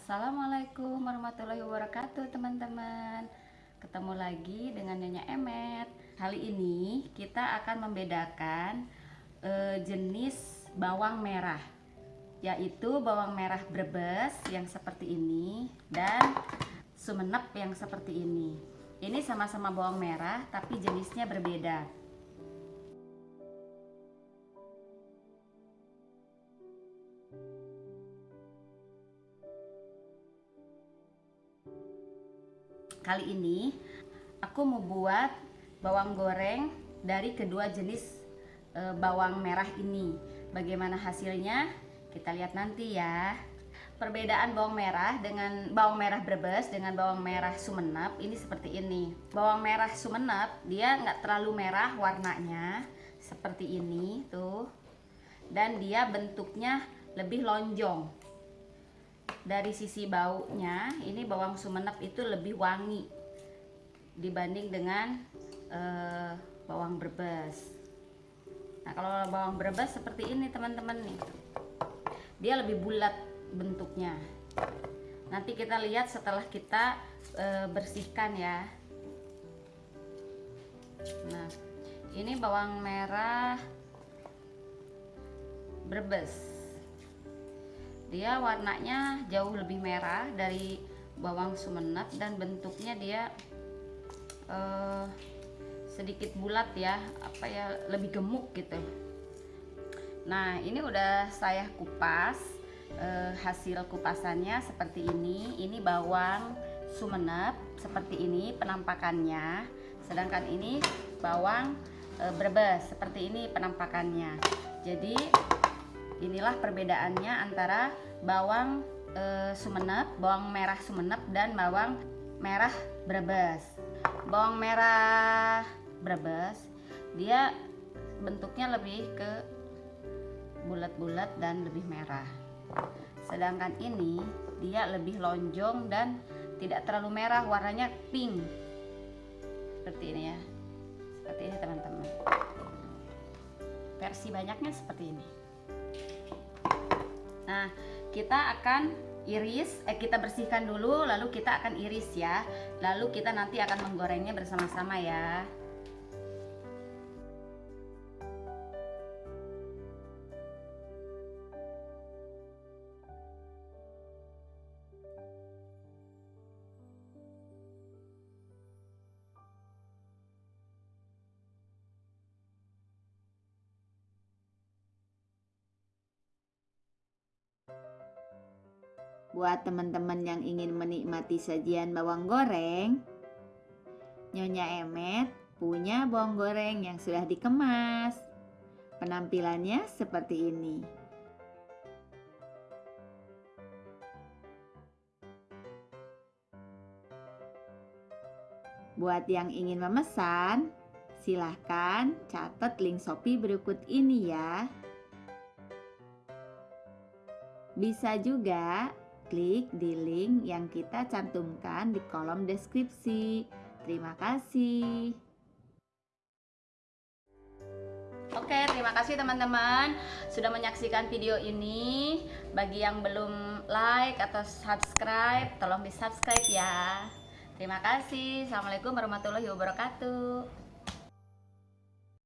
Assalamualaikum warahmatullahi wabarakatuh teman-teman. Ketemu lagi dengan Nyonya Emet. Kali ini kita akan membedakan e, jenis bawang merah Yaitu bawang merah brebes yang seperti ini Dan sumenep yang seperti ini. Ini sama-sama bawang merah tapi jenisnya berbeda Kali ini aku mau buat bawang goreng dari kedua jenis e, bawang merah ini. Bagaimana hasilnya? Kita lihat nanti ya. Perbedaan bawang merah dengan bawang merah Brebes dengan bawang merah Sumenep ini seperti ini. Bawang merah Sumenep dia nggak terlalu merah warnanya seperti ini tuh. Dan dia bentuknya lebih lonjong dari sisi baunya ini bawang sumenep itu lebih wangi dibanding dengan uh, bawang brebes. Nah kalau bawang brebes seperti ini teman-teman nih dia lebih bulat bentuknya. Nanti kita lihat setelah kita uh, bersihkan ya. Nah ini bawang merah brebes dia warnanya jauh lebih merah dari bawang sumenep dan bentuknya dia uh, sedikit bulat ya apa ya lebih gemuk gitu. Nah ini udah saya kupas uh, hasil kupasannya seperti ini. Ini bawang sumenep seperti ini penampakannya. Sedangkan ini bawang uh, brebes seperti ini penampakannya. Jadi inilah perbedaannya antara bawang e, sumenep, bawang merah sumenep dan bawang merah brebes. Bawang merah brebes dia bentuknya lebih ke bulat-bulat dan lebih merah. Sedangkan ini dia lebih lonjong dan tidak terlalu merah, warnanya pink. Seperti ini ya. Seperti ini teman-teman. Versi banyaknya seperti ini. Nah, kita akan iris, eh kita bersihkan dulu lalu kita akan iris ya. Lalu kita nanti akan menggorengnya bersama-sama ya. Buat teman-teman yang ingin menikmati sajian bawang goreng, Nyonya Emet punya bawang goreng yang sudah dikemas. Penampilannya seperti ini. Buat yang ingin memesan, silahkan catat link Shopee berikut ini ya. Bisa juga klik di link yang kita cantumkan di kolom deskripsi. Terima kasih. Oke, terima kasih teman-teman sudah menyaksikan video ini. Bagi yang belum like atau subscribe, tolong di subscribe ya. Terima kasih. Assalamualaikum warahmatullahi wabarakatuh.